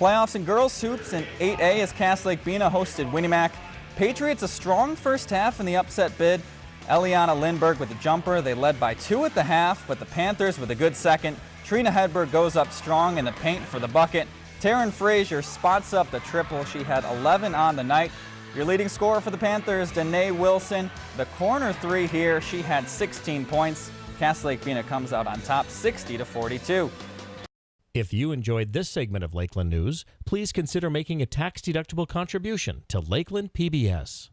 Playoffs in girls hoops in 8A as Cass Lake Bena hosted Win-E-Mac. Patriots a strong first half in the upset bid. Eliana Lindberg with the jumper. They led by two at the half, but the Panthers with a good second. Trina Hedberg goes up strong in the paint for the bucket. Taryn Frazier spots up the triple. She had 11 on the night. Your leading scorer for the Panthers, Danae Wilson. The corner three here, she had 16 points. Cass Lake Bena comes out on top 60 to 42. If you enjoyed this segment of Lakeland News, please consider making a tax-deductible contribution to Lakeland PBS.